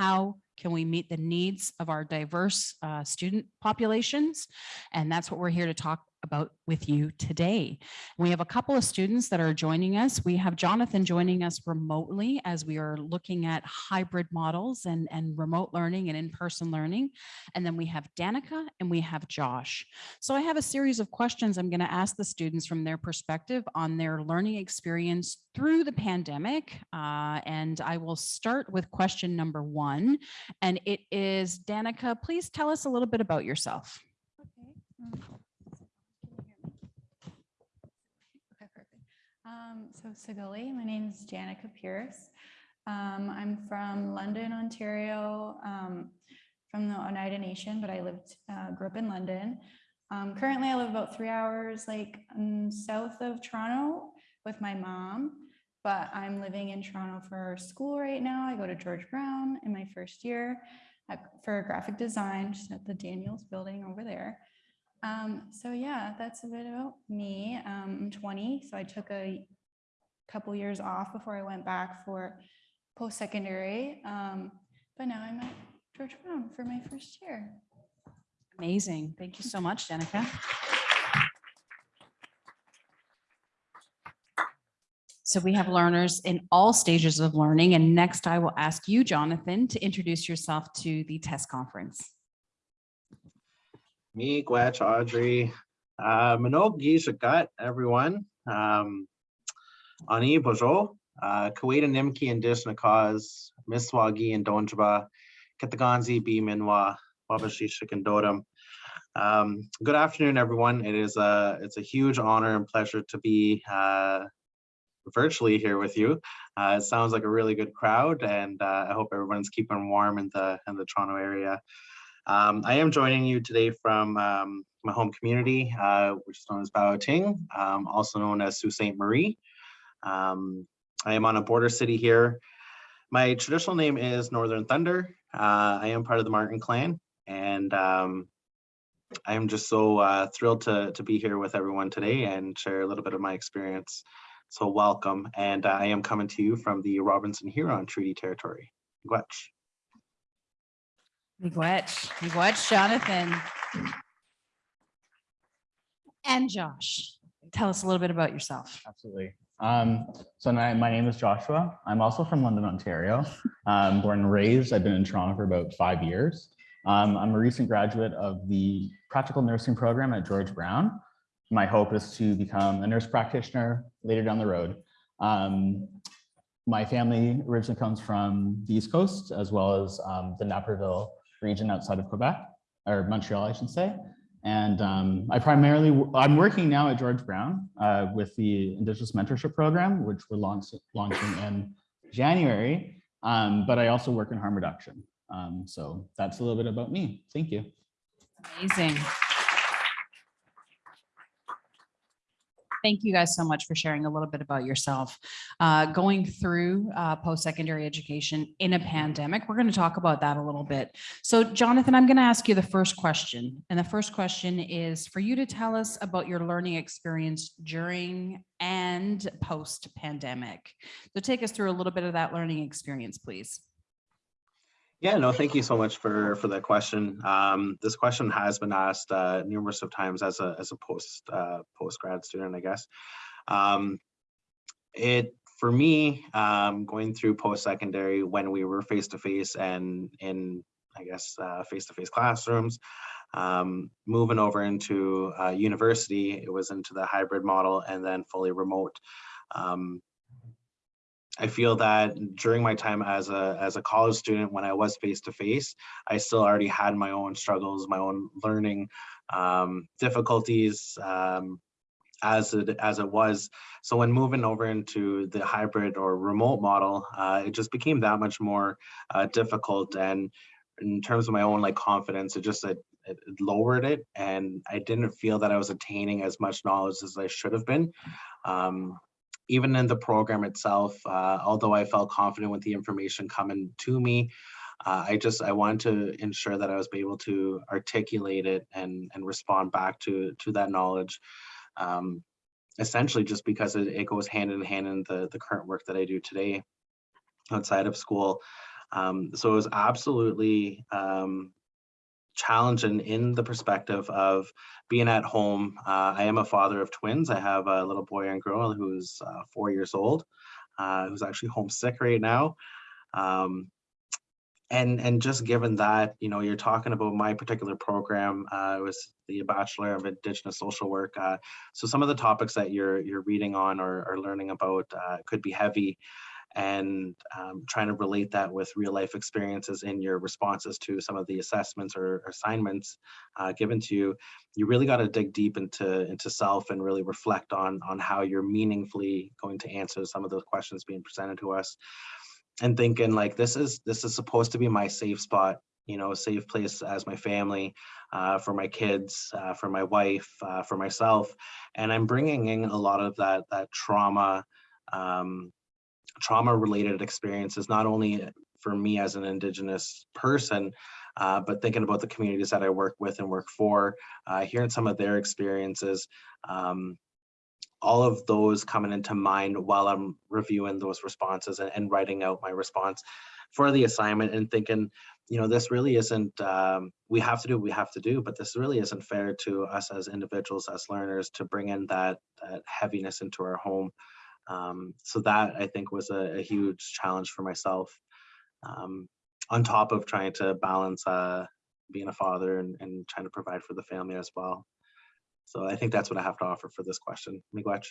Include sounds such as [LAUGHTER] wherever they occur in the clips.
how can we meet the needs of our diverse uh, student populations? And that's what we're here to talk about with you today. We have a couple of students that are joining us. We have Jonathan joining us remotely as we are looking at hybrid models and, and remote learning and in-person learning. And then we have Danica and we have Josh. So I have a series of questions I'm going to ask the students from their perspective on their learning experience through the pandemic. Uh, and I will start with question number one. And it is, Danica, please tell us a little bit about yourself. Okay. um, can you hear me? Okay, perfect. Um, so Sigali, my name is Danica Pierce. Um, I'm from London, Ontario, um, from the Oneida Nation, but I lived, uh, grew up in London. Um, currently I live about three hours like um, south of Toronto with my mom, but I'm living in Toronto for school right now. I go to George Brown in my first year at- for graphic design, just at the Daniels building over there. Um, so yeah, that's a bit about me. Um, I'm 20, so I took a couple years off before I went back for post-secondary. Um, but now I'm at George Brown for my first year. Amazing. Thank you so much, Danica. So we have learners in all stages of learning. And next I will ask you, Jonathan, to introduce yourself to the test conference. Me, Gwetch, Audrey, uh, Manog Gishagat, everyone. Um, Ani Bojo, uh, Kuwaita Nimki and Dishnakaz, Miswagi and Donjaba, Kataganzi, B Minwa, Wabashishik and Dodam. Um, good afternoon, everyone. It is a, it's a huge honor and pleasure to be uh, virtually here with you. Uh, it sounds like a really good crowd and uh, I hope everyone's keeping warm in the, in the Toronto area. Um, I am joining you today from um, my home community, uh, which is known as Bawating, um, also known as Sault Ste. Marie. Um, I am on a border city here. My traditional name is Northern Thunder. Uh, I am part of the Marten clan, and um, I am just so uh, thrilled to, to be here with everyone today and share a little bit of my experience. So welcome, and uh, I am coming to you from the Robinson Huron Treaty Territory. Gwetch. Miigwech, Miigwech, Jonathan. And Josh, tell us a little bit about yourself. Absolutely. Um, so my, my name is Joshua. I'm also from London, Ontario. Um, born and raised. I've been in Toronto for about five years. Um, I'm a recent graduate of the practical nursing program at George Brown. My hope is to become a nurse practitioner later down the road. Um, my family originally comes from the East Coast as well as um, the Napierville region outside of Quebec or Montreal, I should say. And um, I primarily, I'm working now at George Brown uh, with the Indigenous Mentorship Program, which we're launch, launching in January. Um, but I also work in harm reduction. Um, so that's a little bit about me. Thank you. Amazing. Thank you guys so much for sharing a little bit about yourself. Uh, going through uh, post-secondary education in a pandemic, we're going to talk about that a little bit. So Jonathan, I'm going to ask you the first question. And the first question is for you to tell us about your learning experience during and post-pandemic. So take us through a little bit of that learning experience, please. Yeah, no, thank you so much for for that question. Um, this question has been asked uh, numerous of times as a as a post uh, post grad student, I guess. Um, it for me um, going through post secondary when we were face to face and in I guess uh, face to face classrooms, um, moving over into uh, university, it was into the hybrid model and then fully remote. Um, I feel that during my time as a as a college student, when I was face to face, I still already had my own struggles, my own learning um, difficulties um, as it as it was. So when moving over into the hybrid or remote model, uh, it just became that much more uh, difficult. And in terms of my own like confidence, it just it, it lowered it, and I didn't feel that I was attaining as much knowledge as I should have been. Um, even in the program itself, uh, although I felt confident with the information coming to me, uh, I just I wanted to ensure that I was able to articulate it and and respond back to to that knowledge. Um, essentially, just because it, it goes hand in hand in the the current work that I do today outside of school. Um, so it was absolutely um, challenging in the perspective of being at home. Uh, I am a father of twins. I have a little boy and girl who's uh, four years old, uh, who's actually homesick right now. Um, and and just given that, you know, you're talking about my particular program, uh, it was the Bachelor of Indigenous Social Work. Uh, so some of the topics that you're you're reading on or, or learning about uh, could be heavy and um, trying to relate that with real life experiences in your responses to some of the assessments or assignments uh, given to you, you really got to dig deep into into self and really reflect on on how you're meaningfully going to answer some of those questions being presented to us, and thinking like this is this is supposed to be my safe spot, you know, a safe place as my family, uh, for my kids, uh, for my wife, uh, for myself, and I'm bringing in a lot of that that trauma. Um, trauma related experiences, not only for me as an Indigenous person, uh, but thinking about the communities that I work with and work for, uh, hearing some of their experiences, um, all of those coming into mind while I'm reviewing those responses and, and writing out my response for the assignment and thinking, you know, this really isn't, um, we have to do what we have to do, but this really isn't fair to us as individuals, as learners to bring in that, that heaviness into our home. Um, so that I think was a, a huge challenge for myself. Um, on top of trying to balance uh, being a father and, and trying to provide for the family as well. So I think that's what I have to offer for this question. Miigwech.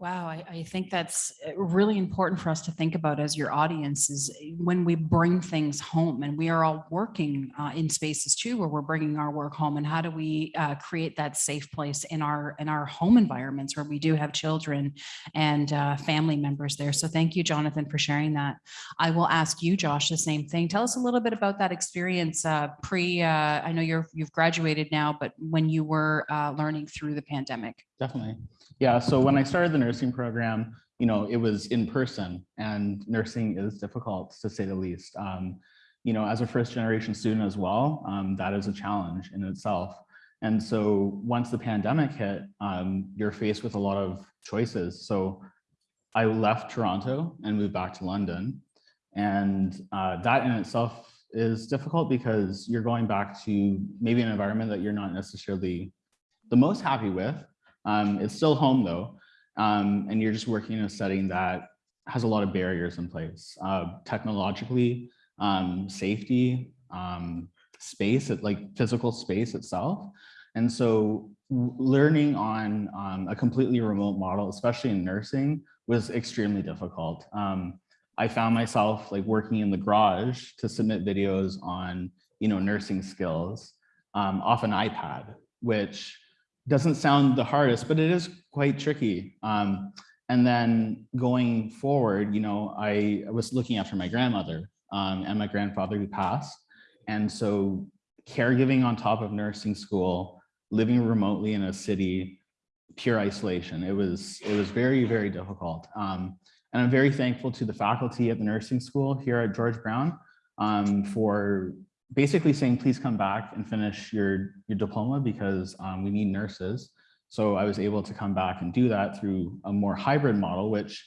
Wow, I, I think that's uh, really important for us to think about as your audience is uh, when we bring things home and we are all working uh, in spaces too, where we're bringing our work home and how do we uh, create that safe place in our in our home environments where we do have children and uh, family members there. So thank you, Jonathan, for sharing that. I will ask you, Josh, the same thing. Tell us a little bit about that experience uh, pre, I know you're you've graduated now, but when you were learning through the pandemic. Definitely. Yeah, so when I started the nursing program, you know, it was in person and nursing is difficult to say the least. Um, you know, as a first generation student as well, um, that is a challenge in itself. And so once the pandemic hit, um, you're faced with a lot of choices. So I left Toronto and moved back to London. And uh, that in itself is difficult because you're going back to maybe an environment that you're not necessarily the most happy with, um, it's still home though, um, and you're just working in a setting that has a lot of barriers in place, uh, technologically, um, safety, um, space, like physical space itself. And so learning on um, a completely remote model, especially in nursing, was extremely difficult. Um, I found myself like working in the garage to submit videos on, you know, nursing skills off an iPad, which doesn't sound the hardest, but it is quite tricky. Um, and then going forward, you know, I, was looking after my grandmother um, and my grandfather who passed. And so caregiving on top of nursing school, living remotely in a city, pure isolation. It was, it was very, very difficult. Um, and I'm very thankful to the faculty at the nursing school here at George Brown um, for basically saying, please come back and finish your, your diploma because um, we need nurses. So I was able to come back and do that through a more hybrid model, which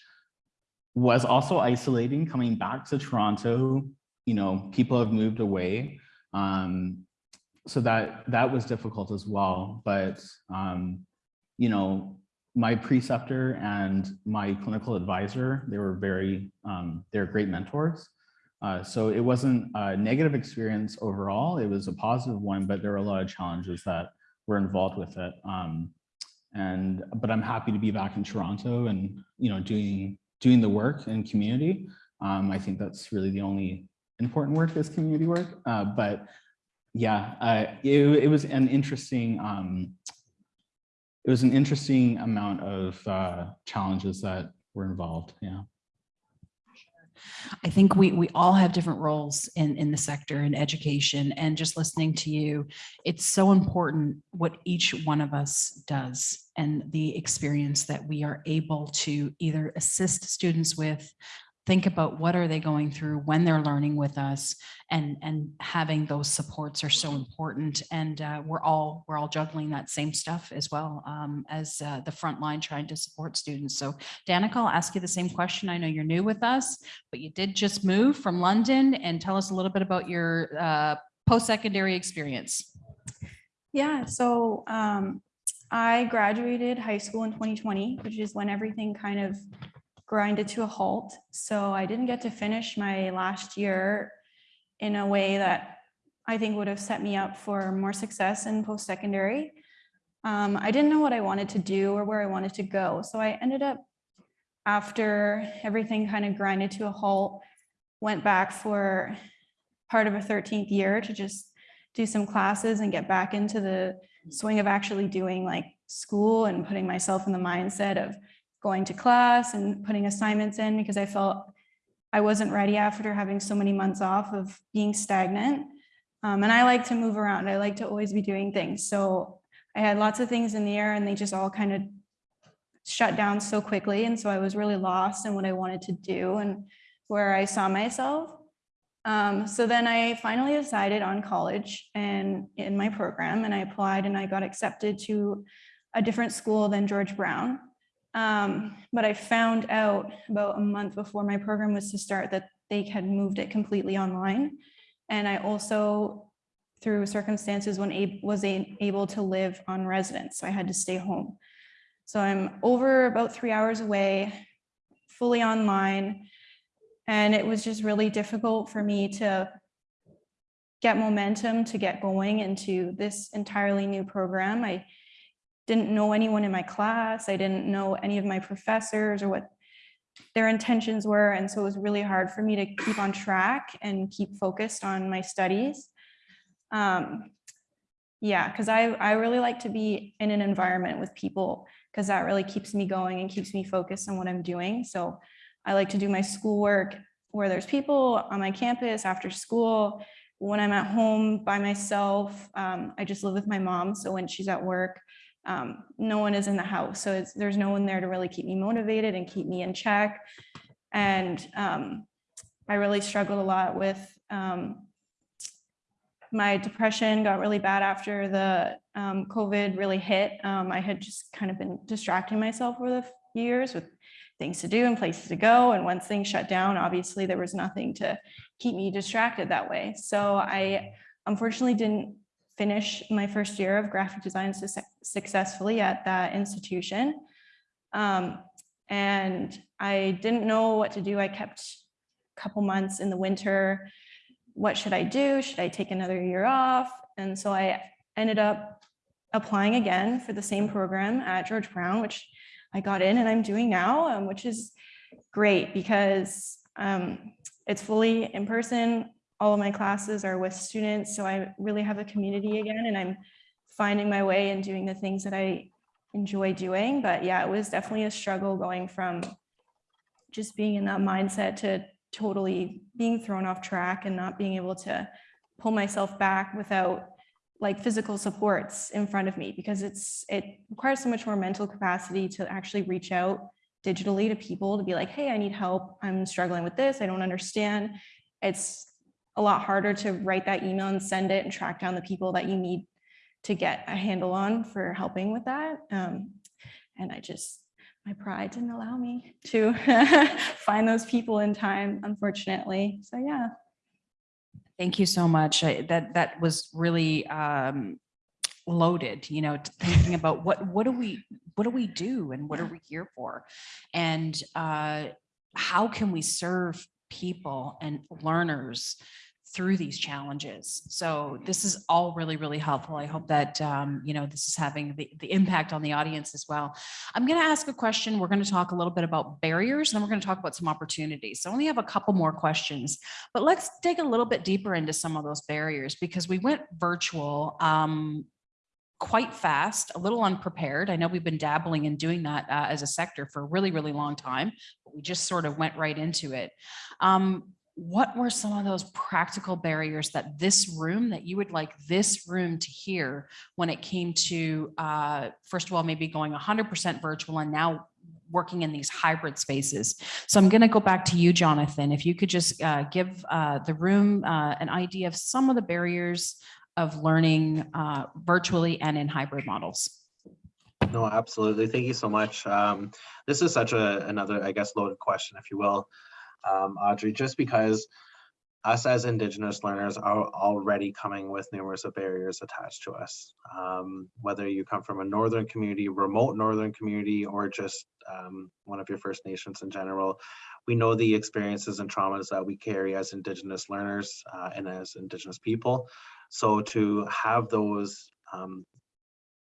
was also isolating coming back to Toronto. You know, people have moved away. Um, so that that was difficult as well. But, um, you know, my preceptor and my clinical advisor, they were very, um, they're great mentors. Uh, so it wasn't a negative experience overall, it was a positive one, but there were a lot of challenges that were involved with it. Um, and but I'm happy to be back in Toronto and you know doing doing the work in community. Um, I think that's really the only important work is community work. Uh, but yeah, uh, it, it was an interesting um, it was an interesting amount of uh, challenges that were involved. Yeah. I think we we all have different roles in in the sector in education and just listening to you, it's so important what each one of us does and the experience that we are able to either assist students with think about what are they going through when they're learning with us and and having those supports are so important. And uh, we're all we're all juggling that same stuff as well um, as uh, the front line trying to support students. So danica i'll ask you the same question. I know you're new with us but you did just move from london and tell us a little bit about your uh, post-secondary experience. Yeah, so um, I graduated high school in 2020, which is when everything kind of grinded to a halt. So I didn't get to finish my last year in a way that I think would have set me up for more success in post-secondary. Um, I didn't know what I wanted to do or where I wanted to go. So I ended up, after everything kind of grinded to a halt, went back for part of a 13th year to just do some classes and get back into the swing of actually doing like school and putting myself in the mindset of going to class and putting assignments in because I felt I wasn't ready after having so many months off of being stagnant. Um, and I like to move around. I like to always be doing things. So I had lots of things in the air and they just all kind of shut down so quickly. And so I was really lost in what I wanted to do and where I saw myself. Um, so then I finally decided on college and in my program and I applied and I got accepted to a different school than George Brown. Um, but I found out about a month before my program was to start that they had moved it completely online. And I also, through circumstances, when a was able to live on residence, so I had to stay home. So I'm over about three hours away, fully online. And it was just really difficult for me to get momentum to get going into this entirely new program. I didn't know anyone in my class. I didn't know any of my professors or what their intentions were. And so it was really hard for me to keep on track and keep focused on my studies. Um, yeah, because I, I really like to be in an environment with people because that really keeps me going and keeps me focused on what I'm doing. So I like to do my schoolwork where there's people on my campus after school. When I'm at home by myself, um, I just live with my mom. So when she's at work, um, no one is in the house. So there's no one there to really keep me motivated and keep me in check. And um, I really struggled a lot with um, my depression got really bad after the um, COVID really hit. Um, I had just kind of been distracting myself for the years with things to do and places to go. And once things shut down, obviously there was nothing to keep me distracted that way. So I unfortunately didn't finish my first year of graphic design successfully at that institution. Um, and I didn't know what to do. I kept a couple months in the winter. What should I do? Should I take another year off? And so I ended up applying again for the same program at George Brown, which I got in and I'm doing now, um, which is great because um, it's fully in person. All of my classes are with students, so I really have a community again, and I'm finding my way and doing the things that I enjoy doing. But yeah, it was definitely a struggle going from just being in that mindset to totally being thrown off track and not being able to pull myself back without like physical supports in front of me because it's it requires so much more mental capacity to actually reach out digitally to people to be like, hey, I need help. I'm struggling with this. I don't understand. It's a lot harder to write that email and send it and track down the people that you need to get a handle on for helping with that. Um, and I just, my pride didn't allow me to [LAUGHS] find those people in time, unfortunately. So yeah. Thank you so much. I- That, that was really um, loaded, you know, thinking about what, what do we, what do we do and what are we here for? And uh, how can we serve people and learners through these challenges? So this is all really, really helpful. I hope that, um, you know, this is having the, the impact on the audience as well. I'm going to ask a question. We're going to talk a little bit about barriers, and then we're going to talk about some opportunities. So I only have a couple more questions. But let's dig a little bit deeper into some of those barriers because we went virtual um, quite fast, a little unprepared. I know we've been dabbling in doing that uh, as a sector for a really, really long time, but we just sort of went right into it. Um, what were some of those practical barriers that this room, that you would like this room to hear when it came to, uh, first of all, maybe going 100% virtual and now working in these hybrid spaces. So I'm going to go back to you, Jonathan. If you could just uh, give uh, the room uh, an idea of some of the barriers of learning uh, virtually and in hybrid models. No, absolutely. Thank you so much. Um, this is such a another, I guess, loaded question, if you will, um, Audrey, just because us as Indigenous learners are already coming with numerous barriers attached to us. Um, whether you come from a northern community, remote northern community, or just um, one of your First Nations in general, we know the experiences and traumas that we carry as Indigenous learners uh, and as Indigenous people. So to have those um,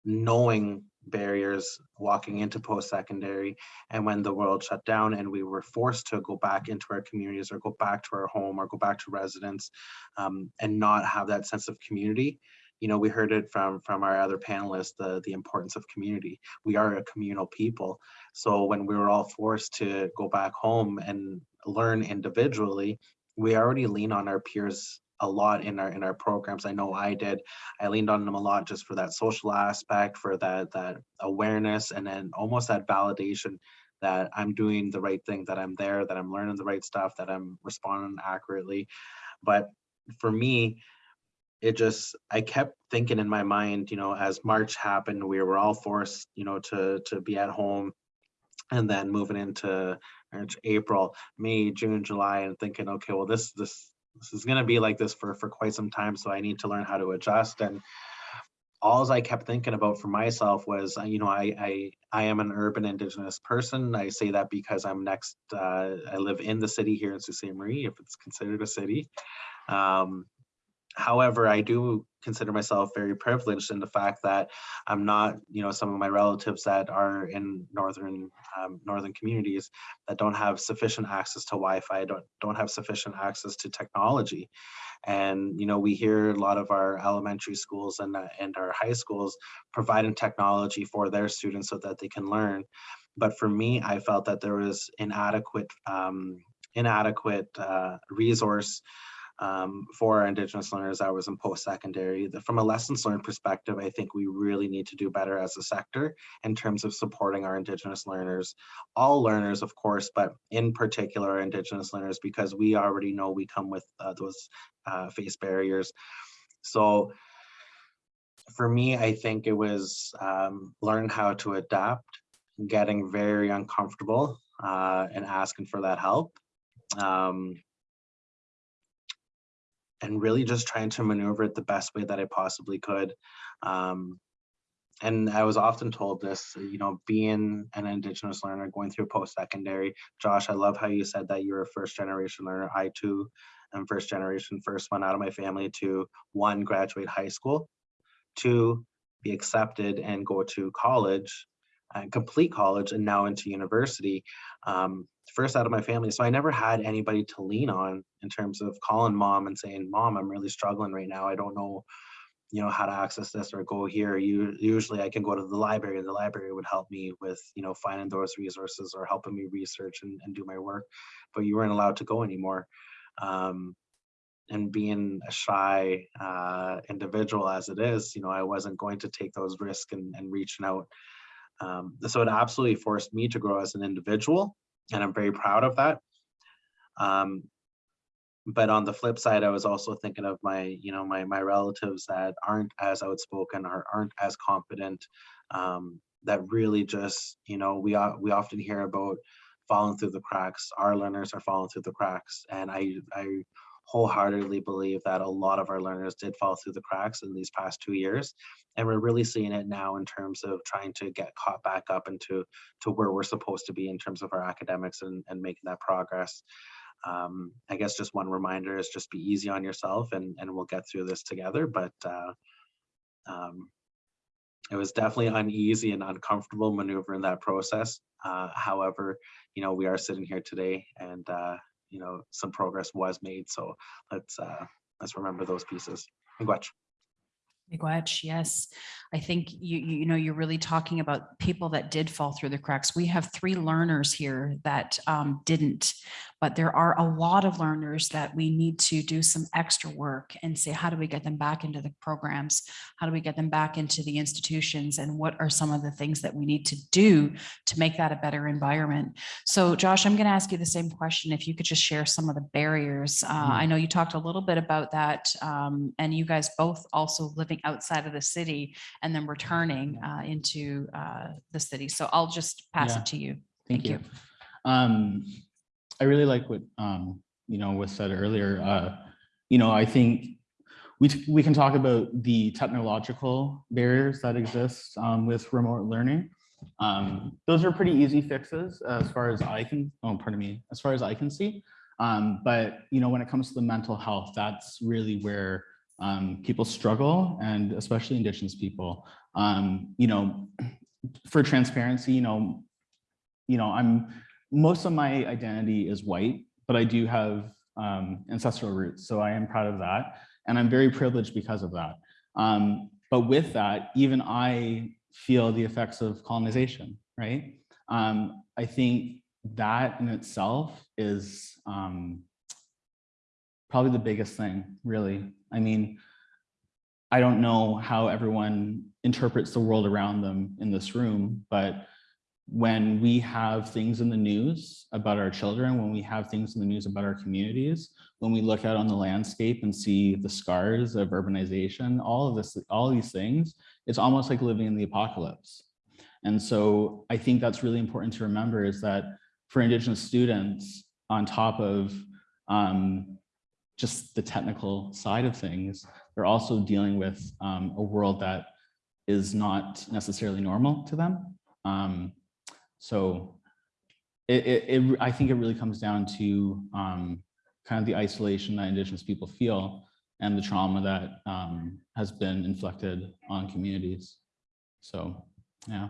knowing barriers walking into post-secondary. And when the world shut down and we were forced to go back into our communities or go back to our home or go back to residence um, and not have that sense of community you know we heard it from from our other panelists the the importance of community. We are a communal people. So when we were all forced to go back home and learn individually we already lean on our peers a lot in our in our programs. I know I did. I leaned on them a lot just for that social aspect, for that that awareness, and then almost that validation that I'm doing the right thing, that I'm there, that I'm learning the right stuff, that I'm responding accurately. But for me, it just I kept thinking in my mind, you know, as March happened, we were all forced, you know, to to be at home and then moving into April, May, June, July, and thinking, okay, well, this this this is going to be like this for for quite some time so i need to learn how to adjust and all i kept thinking about for myself was uh, you know i i i am an urban indigenous person. I say that because i'm next uh, i live in the city here in sault ste. Marie if it's considered a city. Um however i do consider myself very privileged in the fact that i'm not you know some of my relatives that are in northern um, northern communities that don't have sufficient access to wi-fi don't don't have sufficient access to technology. And you know we hear a lot of our elementary schools and uh, and our high schools providing technology for their students so that they can learn. But for me i felt that there was inadequate um, inadequate uh, resource um, for our Indigenous learners was in post-secondary. From a lessons learned perspective, I think we really need to do better as a sector in terms of supporting our Indigenous learners, all learners, of course, but in particular our Indigenous learners, because we already know we come with uh, those uh, face barriers. So for me, I think it was um, learn how to adapt, getting very uncomfortable uh, and asking for that help. Um, and really just trying to maneuver it the best way that I possibly could. Um, and I was often told this, you know, being an Indigenous learner going through post-secondary. Josh, I love how you said that you're a first generation learner. I too am first generation, first one out of my family to one, graduate high school, two, be accepted and go to college and complete college and now into university. Um, first out of my family. So I never had anybody to lean on in terms of calling mom and saying, mom, I'm really struggling right now. I don't know, you know, how to access this or go here. You usually I can go to the library. And the library would help me with, you know, finding those resources or helping me research and, and do my work, but you weren't allowed to go anymore. Um, and being a shy uh, individual as it is, you know, I wasn't going to take those risks and, and reaching out. Um, so it absolutely forced me to grow as an individual and I'm very proud of that. Um, but on the flip side, I was also thinking of my, you know, my my relatives that aren't as outspoken or aren't as confident. Um, that really just, you know, we we often hear about falling through the cracks. Our learners are falling through the cracks, and I I wholeheartedly believe that a lot of our learners did fall through the cracks in these past two years and we're really seeing it now in terms of trying to get caught back up into to where we're supposed to be in terms of our academics and, and making that progress. Um, i guess just one reminder is just be easy on yourself and and we'll get through this together but uh, um, it was definitely uneasy and uncomfortable maneuvering that process. Uh, however you know we are sitting here today and uh, you know some progress was made so let's uh let's remember those pieces Miigwech. Miigwech, yes. I think you, you know, you're really talking about people that did fall through the cracks. We have three learners here that um, didn't, But there are a lot of learners that we need to do some extra work and say, how do we get them back into the programs? How do we get them back into the institutions? And what are some of the things that we need to do to make that a better environment? So Josh, I'm going to ask you the same question. If you could just share some of the barriers. Uh, Mhm. I know you talked a little bit about that um, and you guys both also living outside of the city and then returning uh, into uh, the city. So I'll just pass Yeah. it to you. Thank Thank you. Um, I really like what, um, you know, was said earlier. Uh, you know, I think we, we can talk about the technological barriers that exist, um, with remote learning. Um, those are pretty easy fixes as far as I can, oh, pardon me, as far as I can see. Um, but, you know, when it comes to the mental health, that's really where, um, people struggle and especially indigenous people. Um, you know, [CLEARS THROAT] for transparency, you know, you know, I'm, most of my identity is white, but I do have um, ancestral roots. So I am proud of that. And I'm very privileged because of that. Um, but with that, even I feel the effects of colonization, right? Um, I think that in itself is um, probably the biggest thing, really. I mean, I don't know how everyone interprets the world around them in this room, but when we have things in the news about our children, when we have things in the news about our communities, when we look out on the landscape and see the scars of urbanization, all of this, all these things, it's almost like living in the apocalypse. And so I think that's really important to remember is that for Indigenous students, on top of um, just the technical side of things, they're also dealing with um, a world that is not necessarily normal to them. Um, so it, it, it, I think it really comes down to um, kind of the isolation that Indigenous people feel and the trauma that um, has been inflicted on communities. So, yeah.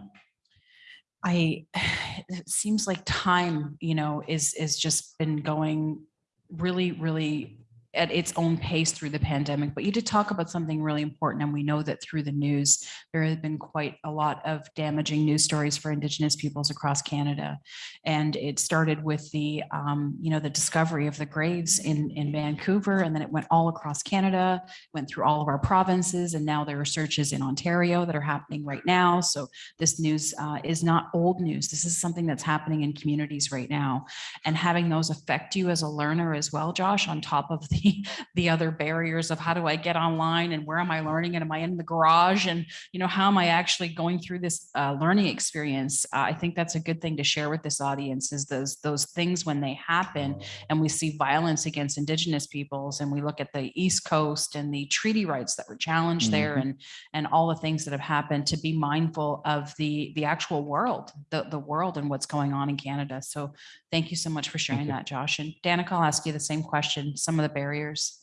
I, [SIGHS] it seems like time, you know, is, is just been going really, really at its own pace through the pandemic. But you did talk about something really important. And we know that through the news, there have been quite a lot of damaging news stories for Indigenous peoples across Canada. And it started with the, um, you know, the discovery of the graves in, in Vancouver, and then it went all across Canada, went through all of our provinces, and now there are searches in Ontario that are happening right now. So this news uh, is not old news. This is something that's happening in communities right now. And having those affect you as a learner as well, Josh, on top of the, [LAUGHS] the other barriers of how do I get online and where am I learning and am I in the garage and, you know, how am I actually going through this uh, learning experience? Uh, I think that's a good thing to share with this audience is those, those things when they happen and we see violence against indigenous peoples and we look at the East Coast and the treaty rights that were challenged there Mhm. and and all the things that have happened to be mindful of the the actual world, the the world and what's going on in Canada. So thank you so much for sharing that, Josh. And Danica, I'll ask you the same question, some of the barriers.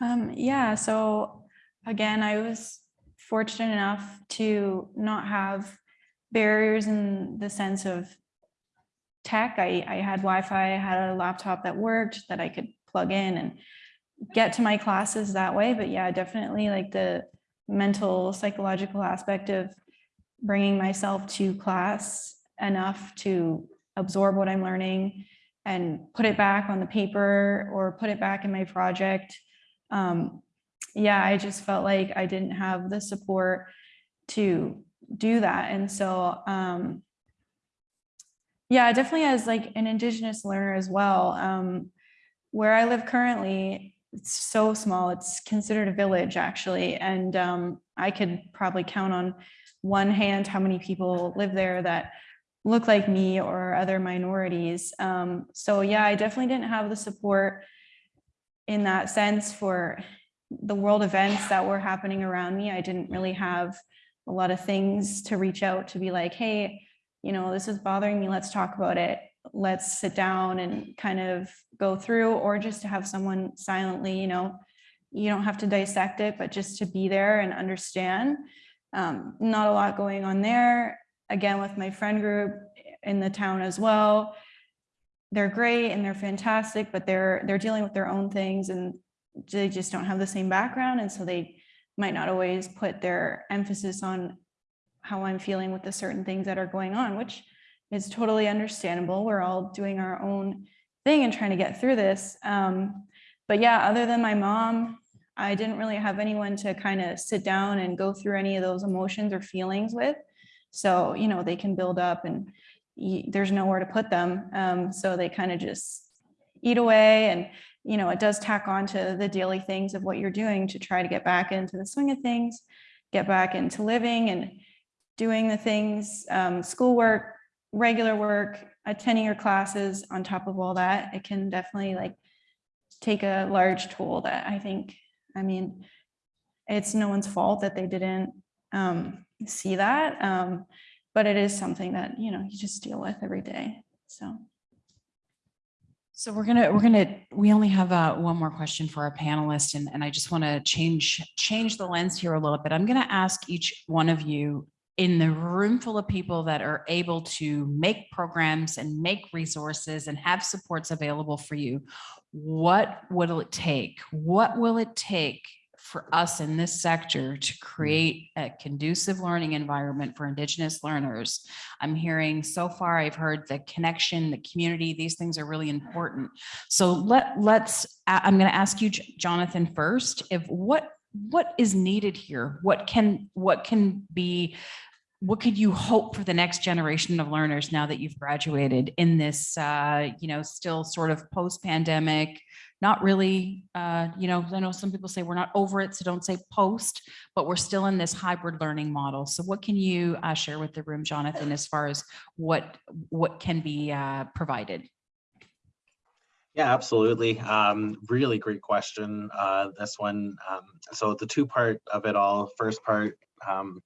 Um, yeah, so again, I was fortunate enough to not have barriers in the sense of tech. I, I had Wi-Fi, I had a laptop that worked that I could plug in and get to my classes that way. But yeah, definitely like the mental, psychological aspect of bringing myself to class enough to absorb what I'm learning and put it back on the paper or put it back in my project. Um, yeah, I just felt like I didn't have the support to do that. And so, um, yeah, definitely as like an Indigenous learner as well. Um, where I live currently, it's so small, it's considered a village actually. And um, I could probably count on one hand how many people live there that look like me or other minorities. Um, so yeah, I definitely didn't have the support in that sense for the world events that were happening around me. I didn't really have a lot of things to reach out to be like, hey, you know, this is bothering me. Let's talk about it. Let's sit down and kind of go through, or just to have someone silently, you know, you don't have to dissect it, but just to be there and understand. Um, not a lot going on there. Again, with my friend group in the town as well. They're great and they're fantastic, but they're they're dealing with their own things and they just don't have the same background. And so they might not always put their emphasis on how I'm feeling with the certain things that are going on, which is totally understandable. We're all doing our own thing and trying to get through this. Um, but yeah, other than my mom, I didn't really have anyone to kind of sit down and go through any of those emotions or feelings with. So, you know, they can build up and there's nowhere to put them. Um, so they kind of just eat away and, you know, it does tack on to the daily things of what you're doing to try to get back into the swing of things, get back into living and doing the things, um, schoolwork, regular work, attending your classes on top of all that. It can definitely like take a large toll that I think, I mean, it's no one's fault that they didn't um, see that. Um, but it is something that, you know, you just deal with every day. So. So we're gonna, we're gonna, we only have uh, one more question for our panelists and, and I just want to change, change the lens here a little bit. I'm gonna ask each one of you in the room full of people that are able to make programs and make resources and have supports available for you, what will it take? What will it take for us in this sector to create a conducive learning environment for Indigenous learners? I'm hearing so far, I've heard the connection, the community, these things are really important. So let, let's, I'm going to ask you, Jonathan, first, if what, what is needed here? What can, what can be, what could you hope for the next generation of learners now that you've graduated in this, uh, you know, still sort of post-pandemic, not really, uh, you know, I know some people say we're not over it, so don't say post, but we're still in this hybrid learning model. So what can you uh, share with the room, Jonathan, as far as what, what can be uh, provided? Yeah, absolutely. Um, really great question. Uh, this one. Um, so the two part of it all, first part, um,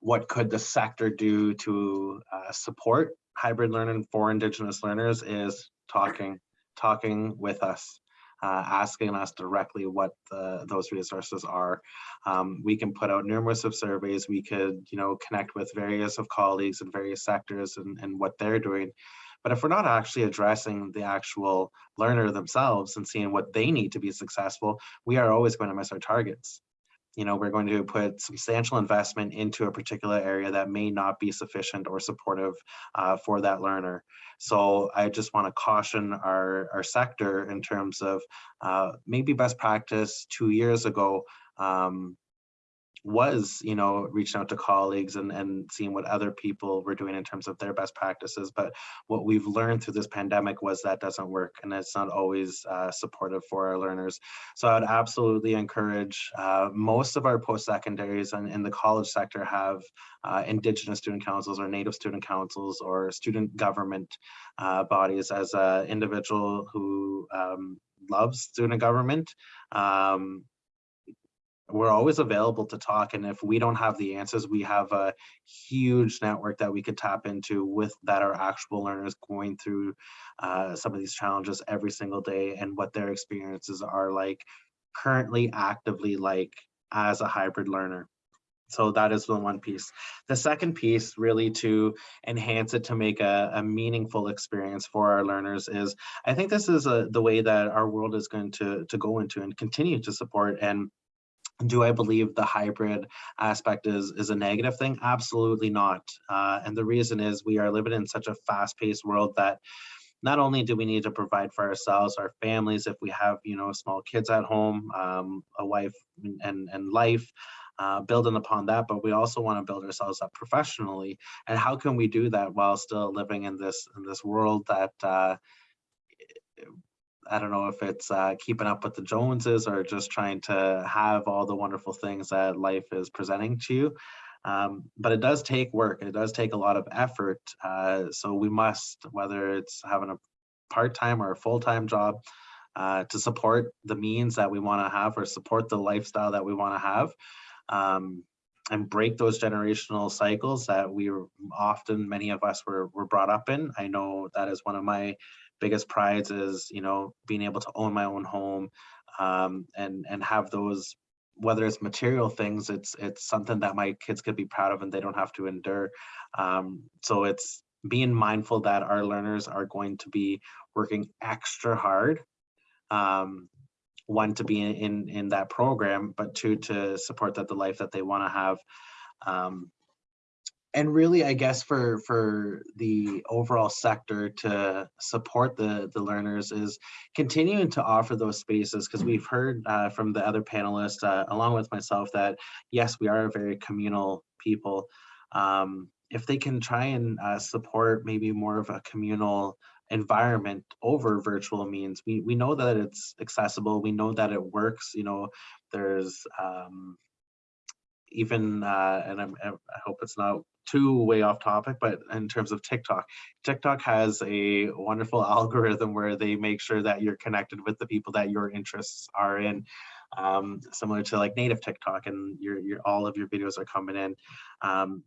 what could the sector do to uh, support hybrid learning for Indigenous learners is talking, talking with us, uh, asking us directly what the, those resources are. Um, we can put out numerous of surveys. We could, you know, connect with various of colleagues in various sectors and, and what they're doing. But if we're not actually addressing the actual learner themselves and seeing what they need to be successful, we are always going to miss our targets. You know, we're going to put substantial investment into a particular area that may not be sufficient or supportive uh, for that learner. So I just want to caution our, our sector in terms of uh, maybe best practice two years ago um, was, you know, reaching out to colleagues and, and seeing what other people were doing in terms of their best practices. But what we've learned through this pandemic was that doesn't work and it's not always uh, supportive for our learners. So I would absolutely encourage uh, most of our post-secondaries and in the college sector have uh, Indigenous student councils or Native student councils or student government uh, bodies as an individual who um, loves student government. Um, we're always available to talk and if we don't have the answers we have a huge network that we could tap into with that are actual learners going through uh, some of these challenges every single day and what their experiences are like currently actively like as a hybrid learner. So that is the one piece. The second piece really to enhance it to make a, a meaningful experience for our learners is i think this is a, the way that our world is going to to go into and continue to support and do I believe the hybrid aspect is is a negative thing? Absolutely not. Uh, and the reason is we are living in such a fast-paced world that not only do we need to provide for ourselves, our families, if we have you know small kids at home, um, a wife and and life, uh, building upon that, but we also want to build ourselves up professionally. And how can we do that while still living in this in this world that uh, I don't know if it's uh, keeping up with the Joneses or just trying to have all the wonderful things that life is presenting to you. Um, but it does take work. It does take a lot of effort. Uh, so we must, whether it's having a part-time or a full-time job, uh, to support the means that we want to have or support the lifestyle that we want to have. Um, and break those generational cycles that we often, many of us were, were brought up in. I know that is one of my biggest prides is you know being able to own my own home um, and and have those whether it's material things it's it's something that my kids could be proud of and they don't have to endure. Um, so it's being mindful that our learners are going to be working extra hard um, one to be in, in in that program but two to support that the life that they want to have um, and really, I guess for for the overall sector to support the the learners is continuing to offer those spaces because we've heard uh, from the other panelists, uh, along with myself, that yes, we are a very communal people. Um, if they can try and uh, support maybe more of a communal environment over virtual means, we we know that it's accessible. We know that it works. You know, there's um, even uh, and I'm, I hope it's not too way off topic, but in terms of TikTok, TikTok has a wonderful [LAUGHS] algorithm where they make sure that you're connected with the people that your interests are in, um, similar to like native TikTok, and your your all of your videos are coming in. Um,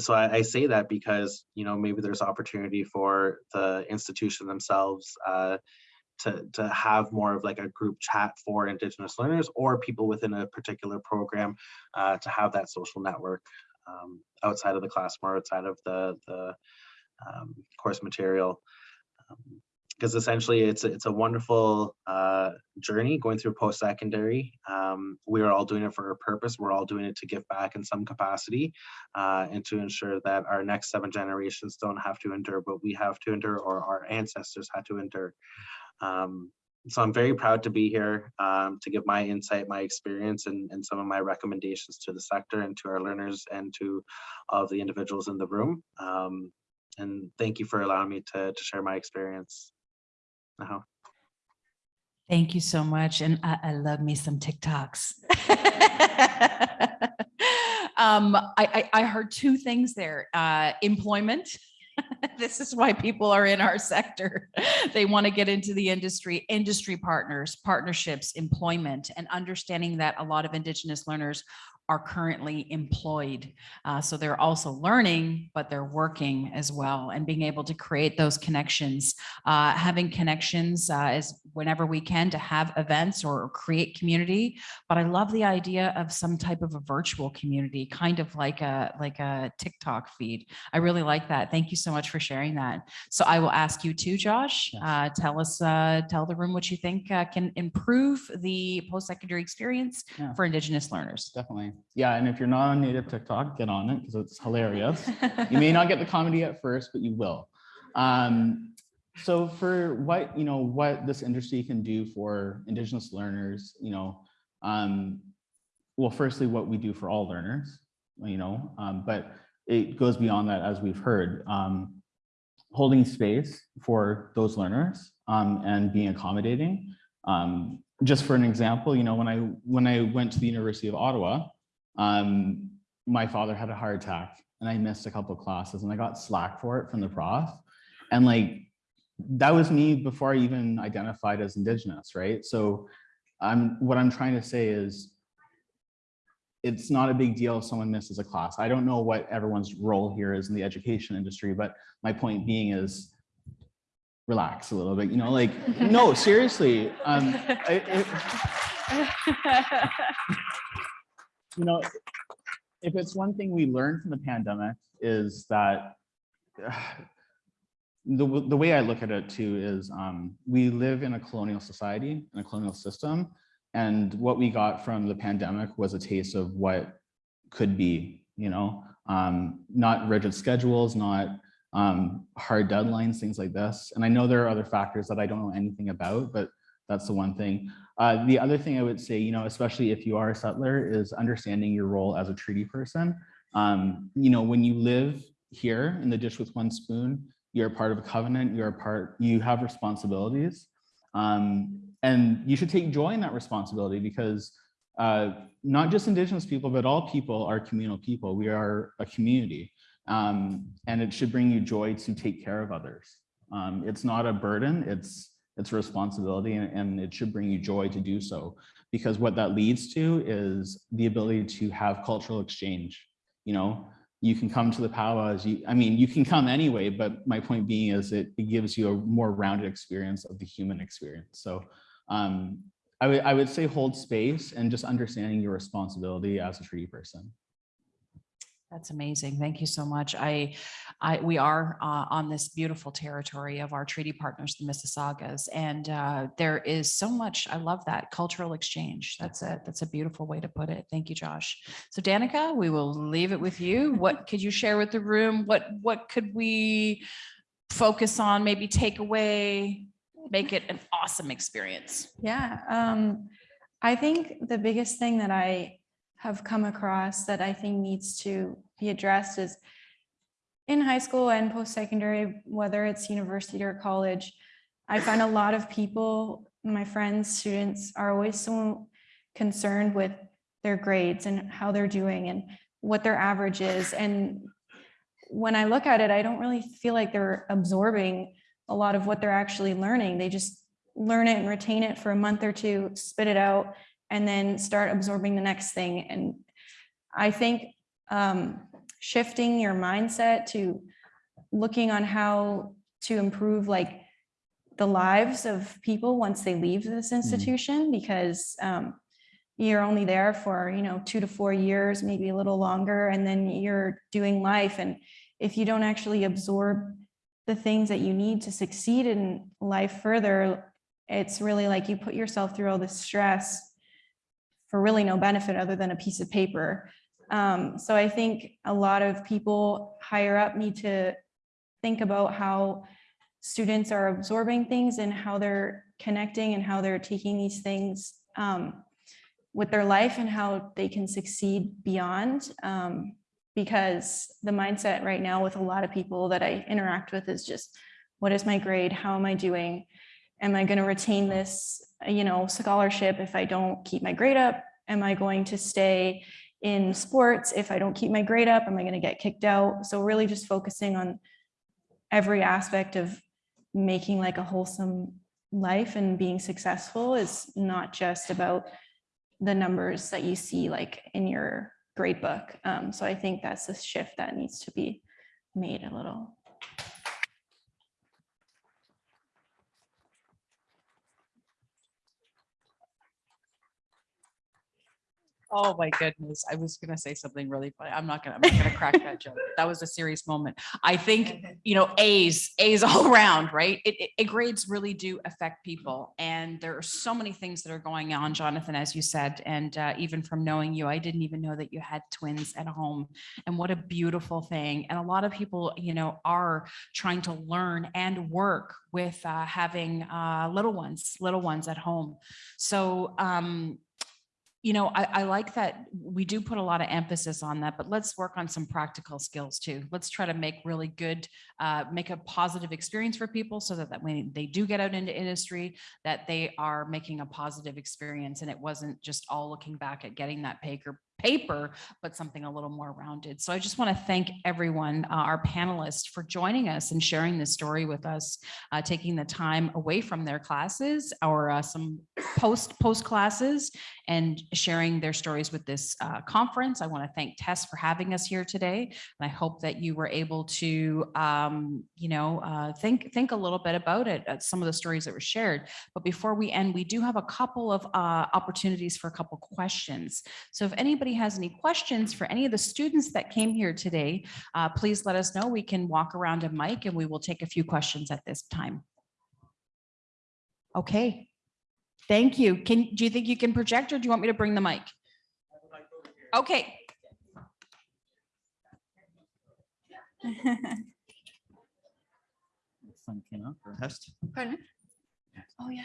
so I, I say that because you know maybe there's opportunity for the institution themselves uh, to to have more of like a group chat for Indigenous learners or people within a particular program uh, to have that social network um, outside of the classroom or outside of the the um, course material. because essentially it's a- it's a wonderful uh, journey going through post-secondary. Um, we are all doing it for a purpose. We're all doing it to give back in some capacity uh, and to ensure that our next seven generations don't have to endure what we have to endure or our ancestors had to endure. Um, so I'm very proud to be here um, to give my insight, my experience, and, and some of my recommendations to the sector and to our learners and to all of the individuals in the room. Um, and thank you for allowing me to, to share my experience. Uh-huh. Thank you so much. And I, I love me some TikToks. [LAUGHS] um, I, I, I heard two things there. Uh, employment. [LAUGHS] this is why people are in our sector. they want to get into the industry, industry partners, partnerships, employment, and understanding that a lot of Indigenous learners are currently employed. Uh, so they're also learning, but they're working as well and being able to create those connections. Uh, having connections uh, is whenever we can to have events or create community. But I love the idea of some type of a virtual community, kind of like a like a TikTok feed. I really like that. Thank you so much for sharing that. So I will ask you too, Josh. Uh, tell us, uh, tell the room what you think uh, can improve the post-secondary experience Yeah. for Indigenous learners. Definitely. Yeah, and if you're not on native TikTok, get on it because it's hilarious. [LAUGHS] you may not get the comedy at first, but you will. Um, so for what, you know, what this industry can do for Indigenous learners, you know, um, well, firstly, what we do for all learners, you know, um, but it goes beyond that, as we've heard, um, holding space for those learners um, and being accommodating. Um, just for an example, you know, when I when I went to the University of Ottawa, um, my father had a heart attack and I missed a couple of classes and I got slack for it from the prof. And like, that was me before I even identified as Indigenous, right? So I'm, what I'm trying to say is it's not a big deal if someone misses a class. I don't know what everyone's role here is in the education industry, but my point being is relax a little bit, you know, like, no, seriously. Um, I- it- [LAUGHS] [LAUGHS] you know, if it's one thing we learned from the pandemic is that [SIGHS] the, the way I look at it too is um, we live in a colonial society, in a colonial system. And what we got from the pandemic was a taste of what could be, you know, um, not rigid schedules, not um, hard deadlines, things like this. And I know there are other factors that I don't know anything about, but that's the one thing. Uh, the other thing I would say, you know, especially if you are a settler, is understanding your role as a treaty person. Um, you know, when you live here in the dish with one spoon, you're part of a covenant, you're a part, you have responsibilities. Um, and you should take joy in that responsibility because uh, not just Indigenous people, but all people are communal people. We are a community. Um, and it should bring you joy to take care of others. Um, it's not a burden, it's it's a responsibility and, and it should bring you joy to do so because what that leads to is the ability to have cultural exchange. You know you can come to the powwows you i mean you can come anyway but my point being is it, it gives you a more rounded experience of the human experience. So um i would i would say hold space and just understanding your responsibility as a treaty person That's amazing. Thank you so much. I, I, we are uh, on this beautiful territory of our treaty partners, the Mississaugas, and uh, there is so much. I love that cultural exchange. That's a that's a beautiful way to put it. Thank you, Josh. So Danica, we will leave it with you. What could you share with the room? What what could we focus on? Maybe take away, make it an awesome experience. Yeah, um, I think the biggest thing that I have come across that I think needs to be addressed is in high school and post-secondary, whether it's university or college, I find a lot of people, my friends, students are always so concerned with their grades and how they're doing and what their average is. And when I look at it, I don't really feel like they're absorbing a lot of what they're actually learning. They just learn it and retain it for a month or two, spit it out, and then start absorbing the next thing. And I think um, shifting your mindset to looking on how to improve like the lives of people once they leave this institution, because um, you're only there for, you know, two to four years, maybe a little longer, and then you're doing life. And if you don't actually absorb the things that you need to succeed in life further, it's really like you put yourself through all this stress for really no benefit other than a piece of paper. Um, so I think a lot of people higher up need to think about how students are absorbing things and how they're connecting and how they're taking these things um, with their life and how they can succeed beyond. Um, because the mindset right now with a lot of people that I interact with is just, what is my grade? How am I doing? Am I going to retain this, you know, scholarship if I don't keep my grade up? Am I going to stay in sports if I don't keep my grade up? Am I going to get kicked out? So really just focusing on every aspect of making like a wholesome life and being successful is not just about the numbers that you see like in your grade book. Um, so I think that's a shift that needs to be made a little. Oh my goodness. I was gonna say something really funny. I'm not gonna, I'm not gonna crack that joke. That was a serious moment. I think, [LAUGHS] you know, A's, A's all around, right? It, it- it grades really do affect people. And there are so many things that are going on, Jonathan, as you said, and uh, even from knowing you, I didn't even know that you had twins at home. And what a beautiful thing. And a lot of people, you know, are trying to learn and work with uh, having uh, little ones, little ones at home. So um, you know, I, I like that we do put a lot of emphasis on that, but let's work on some practical skills too. Let's try to make really good, uh, make a positive experience for people so that, that when they do get out into industry, that they are making a positive experience and it wasn't just all looking back at getting that paper, paper, but something a little more rounded. So I just want to thank everyone, uh, our panelists for joining us and sharing this story with us, uh, taking the time away from their classes or uh, some post post classes and sharing their stories with this uh, conference. I want to thank Tess for having us here today. And I hope that you were able to, um, you know, uh, think, think a little bit about it, uh, some of the stories that were shared. But before we end, we do have a couple of opportunities for a couple questions. So if anybody has any questions for any of the students that came here today, uh, please let us know. We can walk around a mic and we will take a few questions at this time. Okay, Thank you. Can, do you think you can project or do you want me to bring the mic? Okay, Fun, you know, for- Test. Pardon? Oh, yeah.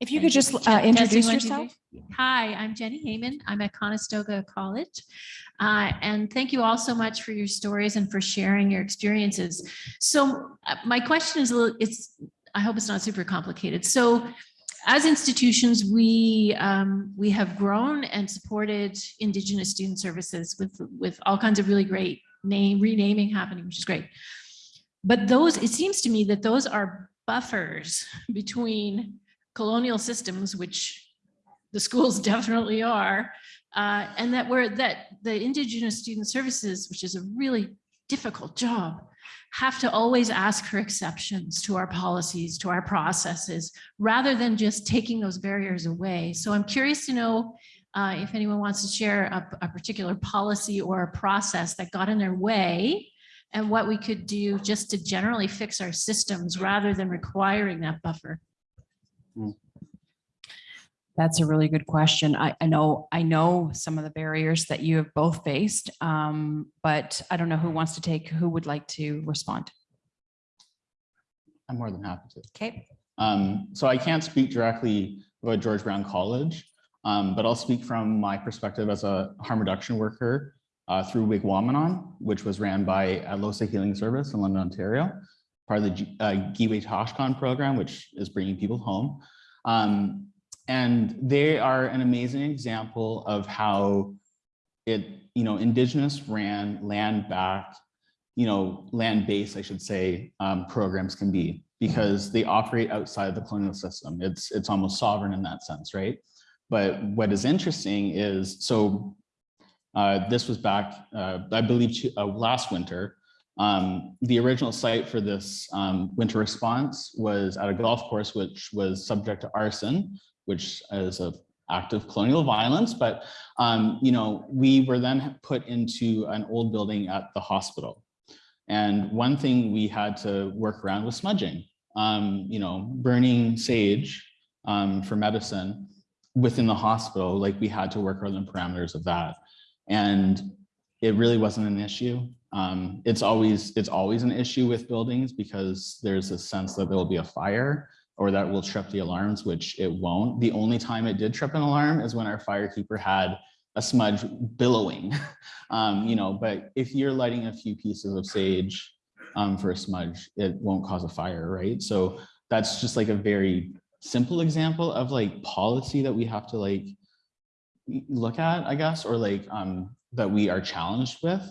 If you could just uh, introduce yourself. Hi, I'm Jenny Heyman. I'm at Conestoga College. Uh, And thank you all so much for your stories and for sharing your experiences. So uh, my question is, a little. it's, I hope it's not super complicated. So as institutions, we, um, we have grown and supported Indigenous student services with, with all kinds of really great name, renaming happening, which is great. But those, it seems to me that those are buffers [LAUGHS] between colonial systems, which the schools [LAUGHS] definitely are, uh, and that we're that the Indigenous Student Services, which is a really difficult job, have to always ask for exceptions to our policies, to our processes, rather than just taking those barriers away. So I'm curious to know uh, if anyone wants to share a, a particular policy or a process that got in their way and what we could do just to generally fix our systems rather than requiring that buffer. That's a really good question. I, I know, I know some of the barriers that you have both faced, um, but I don't know who wants to take, who would like to respond? I'm more than happy to. Okay. Um, so I can't speak directly about George Brown College, um, but I'll speak from my perspective as a harm reduction worker uh, through Wigwamanon, which was ran by Atlohsa Healing Service in London, Ontario, part of the uh, Giwe Toshkon program, which is bringing people home. Um, and they are an amazing example of how it, you know, Indigenous ran land back, you know, land based, I should say, um, programs can be because they operate outside the colonial system. It's, it's almost sovereign in that sense, right? But what is interesting is, so uh, this was back, uh, I believe, uh, last winter. Um, the original site for this um, winter response was at a golf course, which was subject to arson, which is a act of colonial violence. But, um, you know, we were then put into an old building at the hospital. And one thing we had to work around was smudging, um, you know, burning sage um, for medicine within the hospital. Like we had to work around the parameters of that. And it really wasn't an issue. Um, it's always it's always an issue with buildings because there's a sense that there will be a fire or that will trip the alarms, which it won't. The only time it did trip an alarm is when our firekeeper had a smudge billowing, [LAUGHS] um, you know, but if you're lighting a few pieces of sage um, for a smudge, it won't cause a fire, right? So that's just like a very simple example of like policy that we have to like look at, I guess, or like um, that we are challenged with.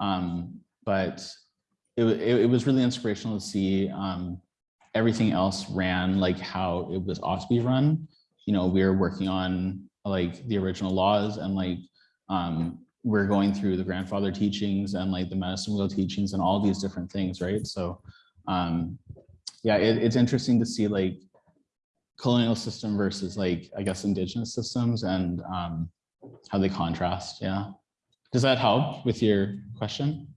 Um, but it, it, it was really inspirational to see um, everything else ran like how it was ought to be run. You know, we are working on like the original laws and like um, we're going through the grandfather teachings and like the medicine wheel teachings and all these different things, right? So um, yeah, it, it's interesting to see like colonial system versus like, I guess, indigenous systems and um, how they contrast, yeah. Does that help with your question?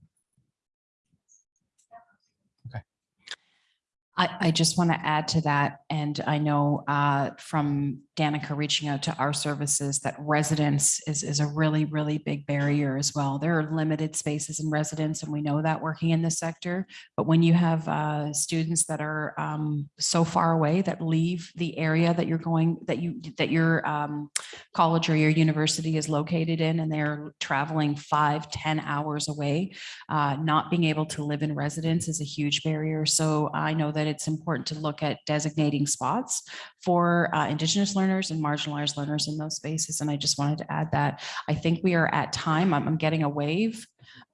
I, I just want to add to that, and I know uh, from Danica reaching out to our services that residence is, is a really, really big barrier as well. There are limited spaces in residence, and we know that working in this sector. But when you have uh, students that are um, so far away that leave the area that you're going, that you, that your um, college or your university is located in, and they're traveling five, 10 hours away, uh, not being able to live in residence is a huge barrier. So I know that it's important to look at designating spots for uh, Indigenous learners and marginalized learners in those spaces. And I just wanted to add that. I think we are at time. I'm, I'm getting a wave.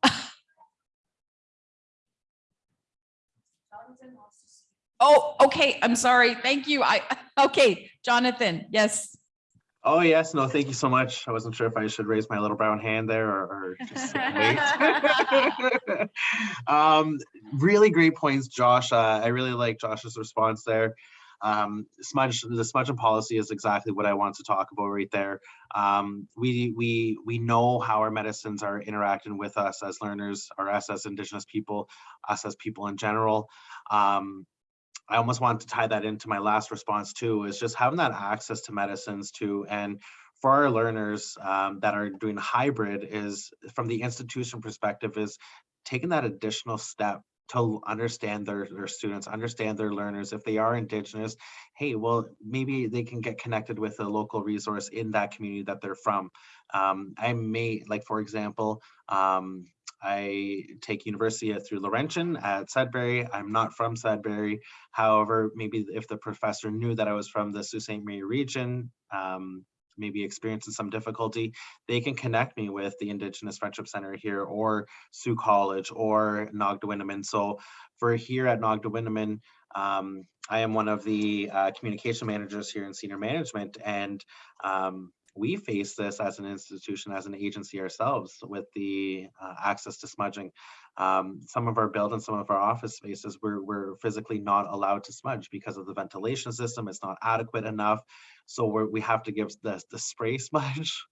[LAUGHS] Oh, okay. I'm sorry. Thank you. I, [LAUGHS] okay, Jonathan, yes. Oh, yes. No, thank you so much. I wasn't sure if I should raise my little brown hand there or, or just wait. [LAUGHS] um, really great points, Josh. Uh, I really like Josh's response there. Um, smudge, the smudge and policy is exactly what I want to talk about right there. Um, we, we, we know how our medicines are interacting with us as learners, or us as Indigenous people, us as people in general. Um, I almost want to tie that into my last response too, is just having that access to medicines too. And for our learners um, that are doing hybrid is from the institution perspective is taking that additional step to understand their, their students, understand their learners. If they are Indigenous, hey, well, maybe they can get connected with a local resource in that community that they're from. Um, I may, like for example, um, I take university through Laurentian at Sudbury. I'm not from Sudbury. However, maybe if the professor knew that I was from the Sault Ste. Marie region, um, maybe experiencing some difficulty, they can connect me with the Indigenous Friendship Center here or Sault College or Nogda So for here at Nogda um, I am one of the uh, communication managers here in senior management and um, we face this as an institution, as an agency ourselves with the uh, access to smudging. Um, some of our buildings, some of our office spaces, we're, we're physically not allowed to smudge because of the ventilation system. It's not adequate enough. So we're, we have to give the, the spray [LAUGHS] smudge.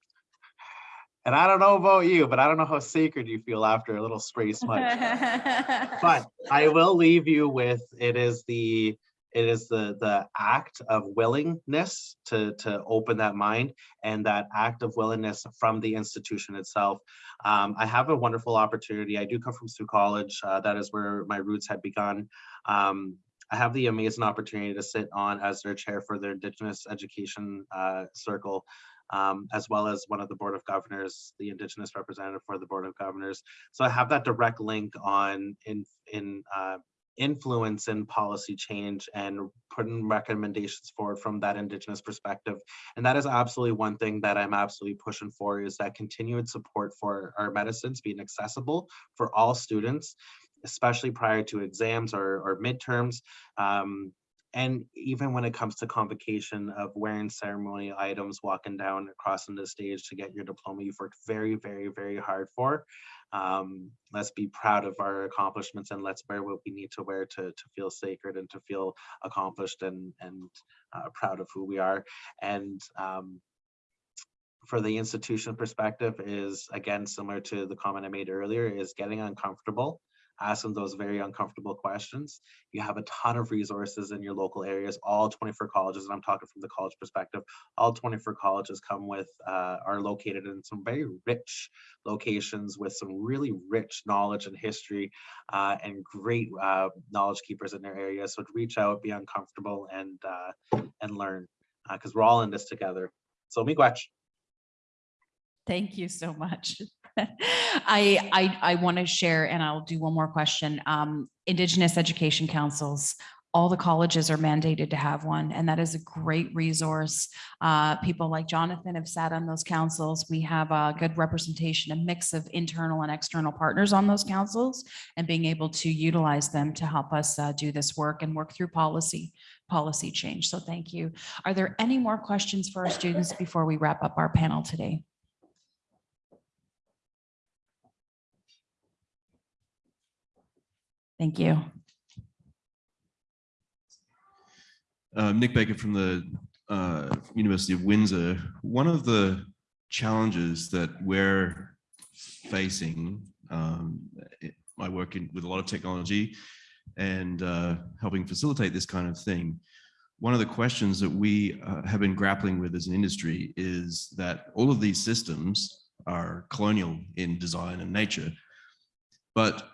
And I don't know about you, but I don't know how sacred you feel after a little spray smudge. [LAUGHS] but I will leave you with it is the it is the the act of willingness to to open that mind and that act of willingness from the institution itself. Um, I have a wonderful opportunity. I do come from Sault College. Uh, that is where my roots had begun. Um, I have the amazing opportunity to sit on as their chair for their Indigenous Education uh, Circle um, as well as one of the Board of Governors, the Indigenous representative for the Board of Governors. So I have that direct link on in in uh, influence in policy change and putting recommendations forward from that Indigenous perspective. And that is absolutely one thing that I'm absolutely pushing for is that continued support for our medicines being accessible for all students, especially prior to exams or, or midterms. Um, and even when it comes to convocation of wearing ceremonial items, walking down across the stage to get your diploma, you've worked very, very, very hard for. Um, let's be proud of our accomplishments and let's wear what we need to wear to, to feel sacred and to feel accomplished and, and uh, proud of who we are. And um, for the institution perspective is again, similar to the comment I made earlier, is getting uncomfortable ask them those very uncomfortable questions. You have a ton of resources in your local areas, all 24 colleges, and I'm talking from the college perspective, all 24 colleges come with, uh, are located in some very rich locations with some really rich knowledge and history uh, and great uh, knowledge keepers in their area. So reach out, be uncomfortable and, uh, and learn because we're all in this together. So miigwech. Thank you so much. I, I, I want to share, and I'll do one more question. Um, Indigenous Education Councils, all the colleges are mandated to have one, and that is a great resource. Uh, people like Jonathan have sat on those councils. We have a good representation, a mix of internal and external partners on those councils, and being able to utilize them to help us uh, do this work and work through policy, policy change. So thank you. Are there any more questions for our students before we wrap up our panel today? Thank you. Uh, Nick Baker from the uh, University of Windsor. One of the challenges that we're facing, um, I work in, with a lot of technology and uh, helping facilitate this kind of thing. One of the questions that we uh, have been grappling with as an industry is that all of these systems are colonial in design and nature, but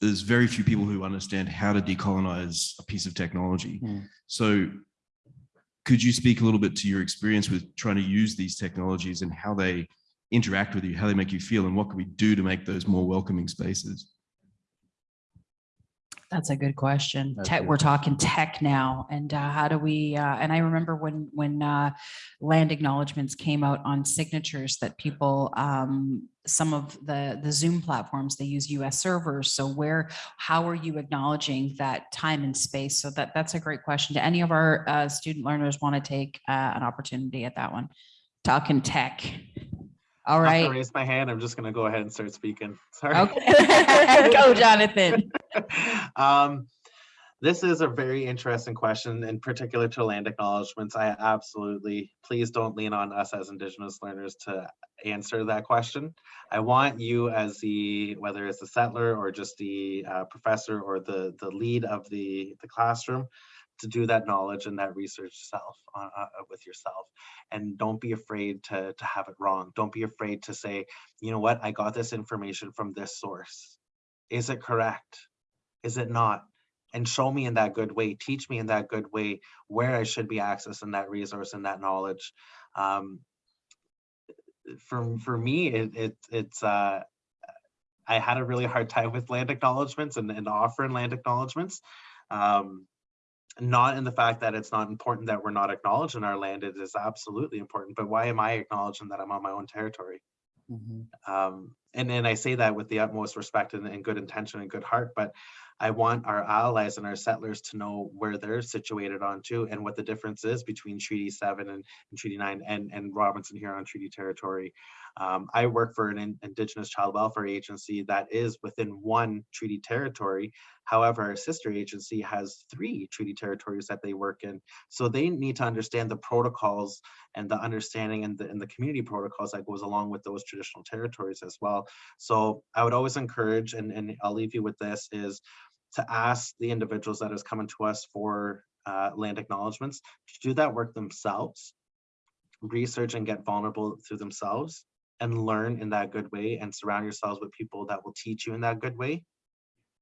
there's very few people who understand how to decolonize a piece of technology. Hmm. So could you speak a little bit to your experience with trying to use these technologies and how they interact with you, how they make you feel, and what can we do to make those more welcoming spaces? That's a good question. That's Tech, good. we're talking tech now and uh, how do we, uh, and I remember when, when uh, land acknowledgements came out on signatures that people, um, some of the, the Zoom platforms, they use US servers. So where, how are you acknowledging that time and space? So that, that's a great question. Do any of our uh, student learners want to take uh, an opportunity at that one? Talking tech. All I'm not gonna right. Raise my hand. I'm just gonna go ahead and start speaking. Sorry. Okay. [LAUGHS] [LAUGHS] Go, Jonathan. [LAUGHS] um, this is a very interesting question, in particular to land acknowledgements. I absolutely, please don't lean on us as Indigenous learners to answer that question. I want you as the, whether it's the settler or just the uh, professor or the, the lead of the, the classroom, to do that knowledge and that research self uh, uh, with yourself and don't be afraid to to have it wrong. Don't be afraid to say you know what? I got this information from this source. Is it correct? Is it not? And show me in that good way. Teach me in that good way where i should be accessing that resource and that knowledge. Um for for me it, it it's uh i had a really hard time with land acknowledgements and, and offering land acknowledgements. Um not in the fact that it's not important that we're not acknowledged in our land it is absolutely important but why am i acknowledging that i'm on my own territory Mhm. um, and and I say that with the utmost respect and, and good intention and good heart, but I want our allies and our settlers to know where they're situated on too and what the difference is between Treaty Seven and, and Treaty Nine and, and Robinson here on Treaty Territory. Um, I work for an in- Indigenous Child Welfare Agency that is within one treaty territory. However, our sister agency has three treaty territories that they work in. So they need to understand the protocols and the understanding and the, and the community protocols that goes along with those traditional territories as well. So I would always encourage, and, and I'll leave you with this, is to ask the individuals that is coming to us for uh, land acknowledgements to do that work themselves, research and get vulnerable through themselves and learn in that good way and surround yourselves with people that will teach you in that good way.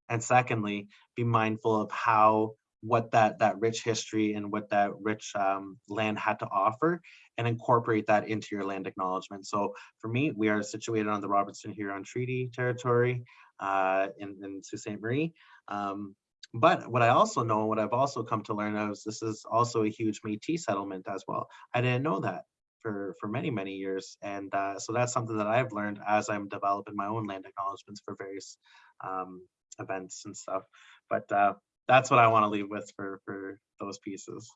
And secondly, be mindful of how what that that rich history and what that rich um, land had to offer and incorporate that into your land acknowledgement. So for me, we are situated on the Robinson Huron Treaty territory uh, in, in Sault Ste. Marie. Um, but what I also know, what I've also come to learn is this is also a huge Métis settlement as well. I didn't know that for, for many, many years. And uh, so that's something that I've learned as I'm developing my own land acknowledgements for various um, events and stuff. But uh, that's what I want to leave with for, for those pieces.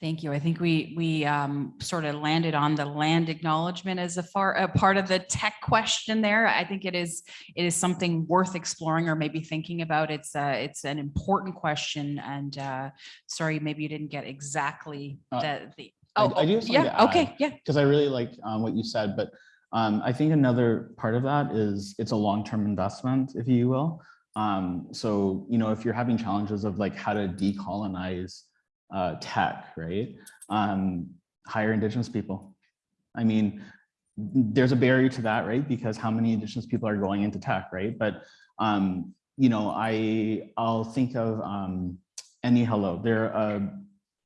Thank you. I think we, we um, sort of landed on the land acknowledgement as a far, a part of the tech question there. I think it is, it is something worth exploring or maybe thinking about. It's, uh, it's an important question and uh, sorry, maybe you didn't get exactly Uh, the, the. I- Oh, I do oh, have something to yeah, okay, yeah. because I really like um, what you said, but um, I think another part of that is it's a long-term investment, if you will. Um, so, you know, if you're having challenges of like how to decolonize uh, tech, right? Um, hire Indigenous people. I mean, there's a barrier to that, right? Because how many Indigenous people are going into tech, right? But, um, you know, I, I'll think of um, Any Hello. They're a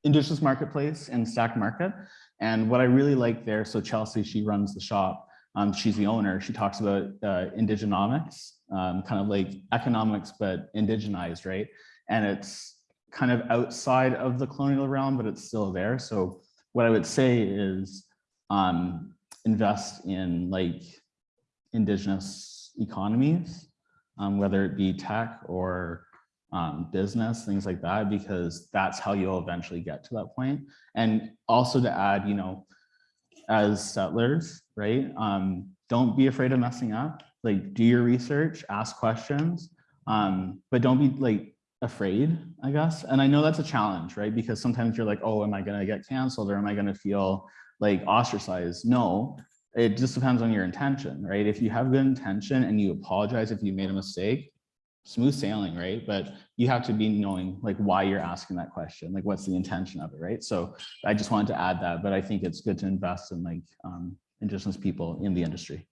Indigenous marketplace in Stack Market. And what I really like there, so Chelsea, she runs the shop. Um, she's the owner. She talks about uh, indigenomics, um, kind of like economics, but indigenized, right? And it's kind of outside of the colonial realm, but it's still there. So what I would say is um, invest in like indigenous economies, um, whether it be tech or um, business, things like that, because that's how you'll eventually get to that point. And also to add, you know, as settlers, right? Um, don't be afraid of messing up. Like, do your research, ask questions, um, but don't be like afraid, I guess. And I know that's a challenge, right? Because sometimes you're like, oh, am I gonna get canceled or am I gonna feel like ostracized? No, it just depends on your intention, right? If you have good intention and you apologize if you made a mistake, smooth sailing, right? But you have to be knowing like why you're asking that question, like what's the intention of it, right? So I just wanted to add that, but I think it's good to invest in like um, indigenous people in the industry.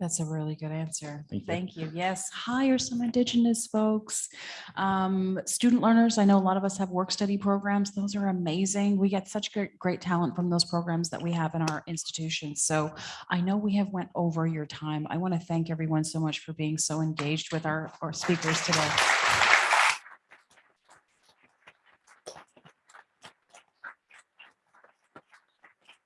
That's a really good answer. Thank you. Thank you. Yes, hire some Indigenous folks. Um, Student learners, I know a lot of us have work study programs. Those are amazing. We get such great, great talent from those programs that we have in our institutions. So I know we have went over your time. I want to thank everyone so much for being so engaged with our, our speakers today.